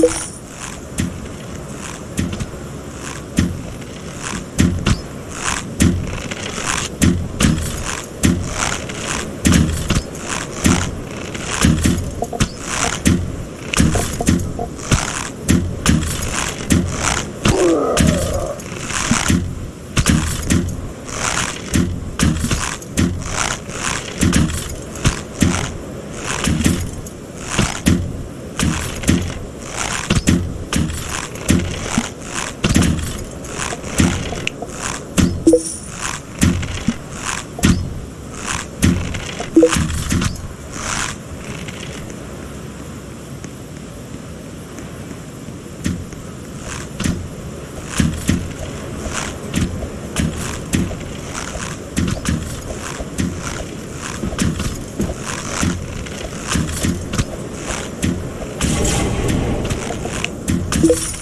you you.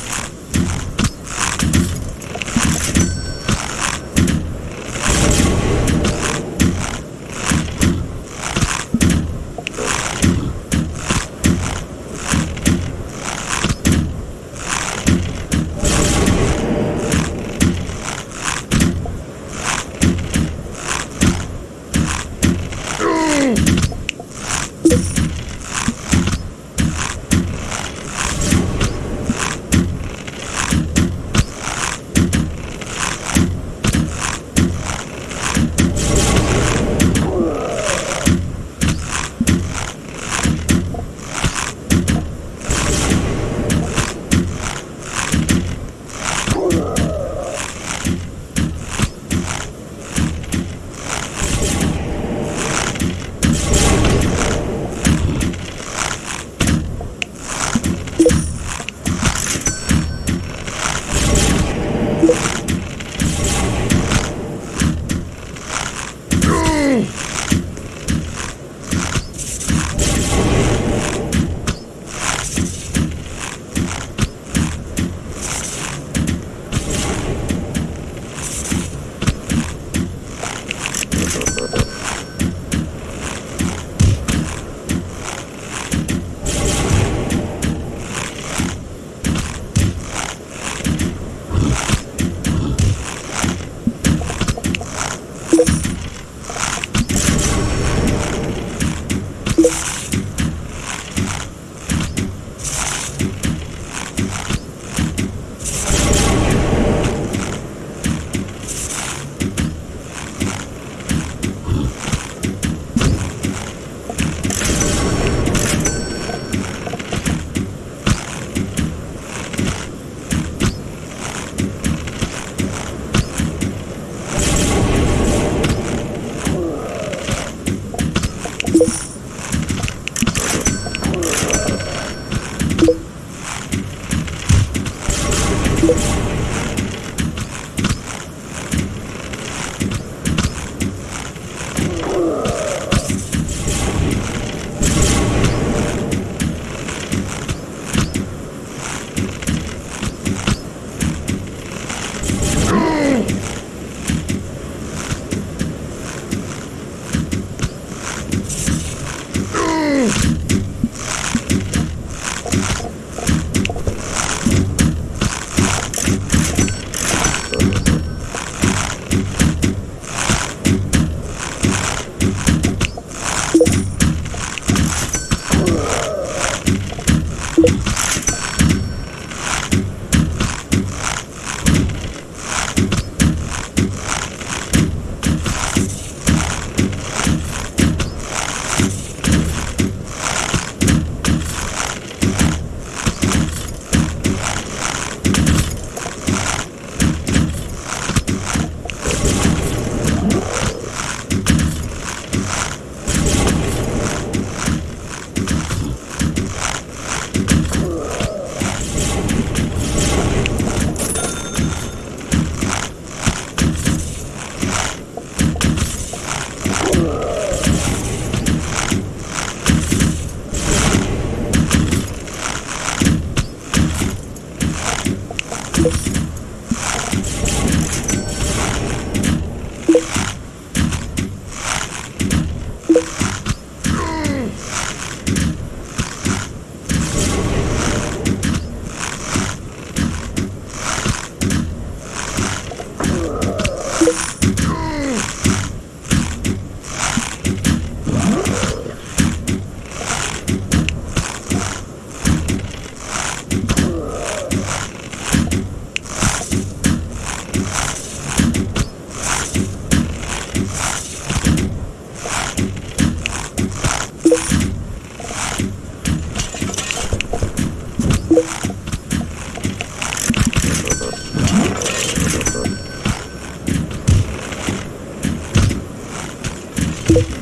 You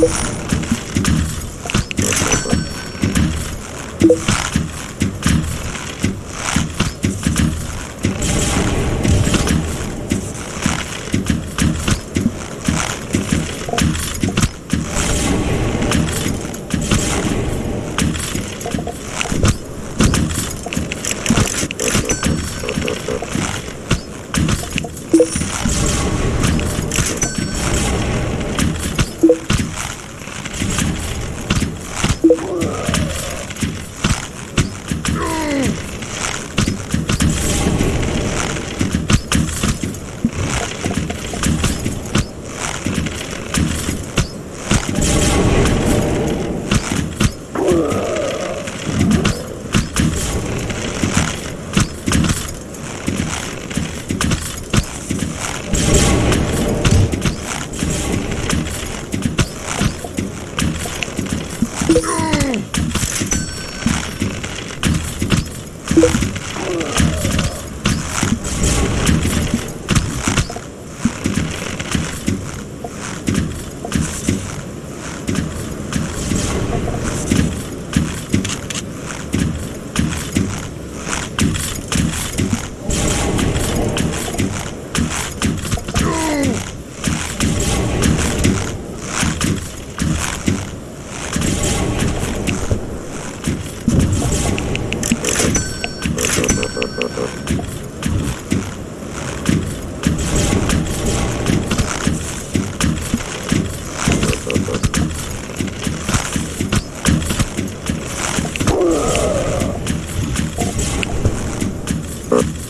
you Huh?